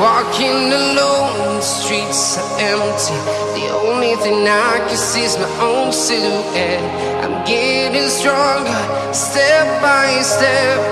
walking alone, the streets are empty. The only thing I can see is my own silhouette. I'm getting stronger, step by step.